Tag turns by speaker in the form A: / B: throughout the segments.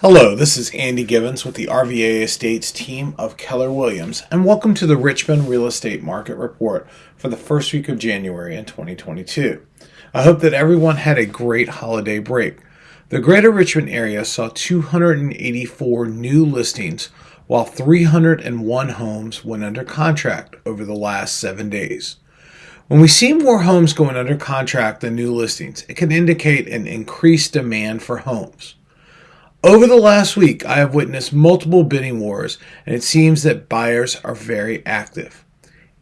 A: Hello, this is Andy Gibbons with the RVA Estates team of Keller Williams, and welcome to the Richmond Real Estate Market Report for the first week of January in 2022. I hope that everyone had a great holiday break. The Greater Richmond area saw 284 new listings, while 301 homes went under contract over the last seven days. When we see more homes going under contract than new listings, it can indicate an increased demand for homes. Over the last week, I have witnessed multiple bidding wars, and it seems that buyers are very active.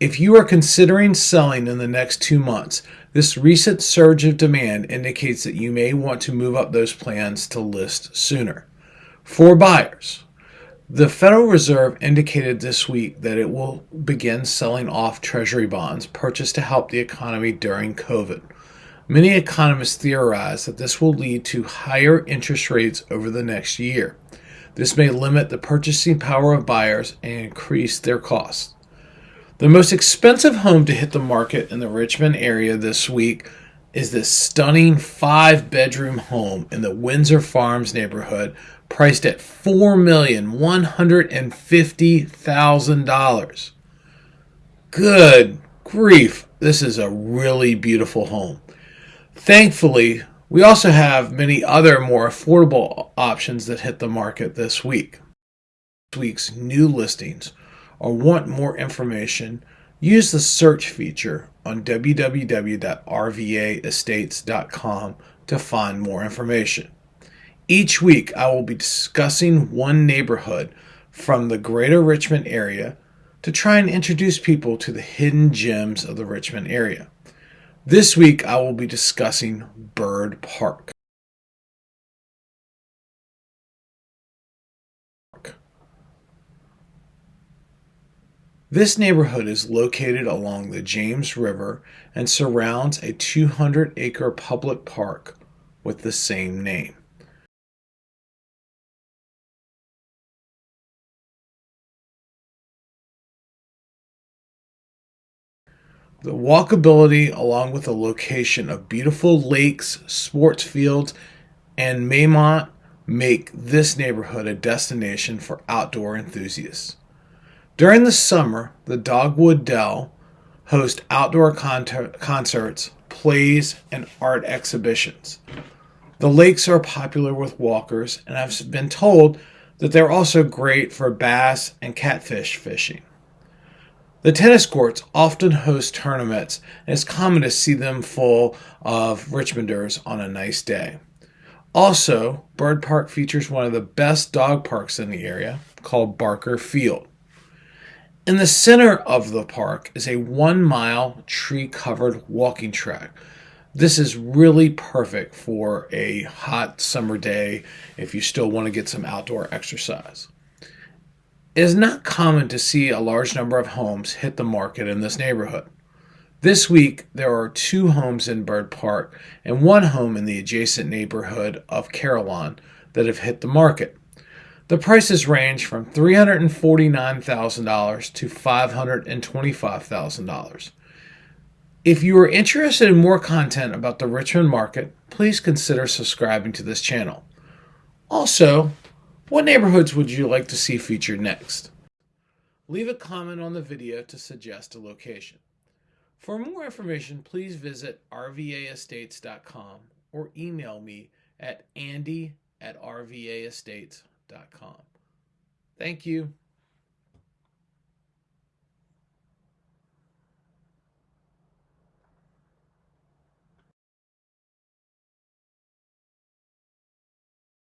A: If you are considering selling in the next two months, this recent surge of demand indicates that you may want to move up those plans to list sooner. For buyers, the Federal Reserve indicated this week that it will begin selling off Treasury bonds purchased to help the economy during COVID. Many economists theorize that this will lead to higher interest rates over the next year. This may limit the purchasing power of buyers and increase their costs. The most expensive home to hit the market in the Richmond area this week is this stunning five bedroom home in the Windsor Farms neighborhood priced at $4,150,000. Good grief, this is a really beautiful home. Thankfully, we also have many other more affordable options that hit the market this week. This week's new listings or want more information, use the search feature on www.rvaestates.com to find more information. Each week, I will be discussing one neighborhood from the greater Richmond area to try and introduce people to the hidden gems of the Richmond area. This week, I will be discussing Byrd Park. This neighborhood is located along the James River and surrounds a 200 acre public park with the same name. The walkability, along with the location of beautiful lakes, sports fields, and Maymont, make this neighborhood a destination for outdoor enthusiasts. During the summer, the Dogwood Dell hosts outdoor con- concerts, plays, and art exhibitions. The lakes are popular with walkers, and I've been told that they're also great for bass and catfish fishing. The tennis courts often host tournaments, and it's common to see them full of Richmonders on a nice day. Also, Byrd Park features one of the best dog parks in the area called Barker Field. In the center of the park is a one mile tree covered walking track. This is really perfect for a hot summer day if you still want to get some outdoor exercise. It is not common to see a large number of homes hit the market in this neighborhood. This week, there are two homes in Byrd Park and one home in the adjacent neighborhood of Carillon that have hit the market. The prices range from $349,000 to $525,000. If you are interested in more content about the Richmond market, please consider subscribing to this channel. Also, what neighborhoods would you like to see featured next? Leave a comment on the video to suggest a location. For more information, please visit rvaestates.com or email me at andy at rvaestates.com. Thank you.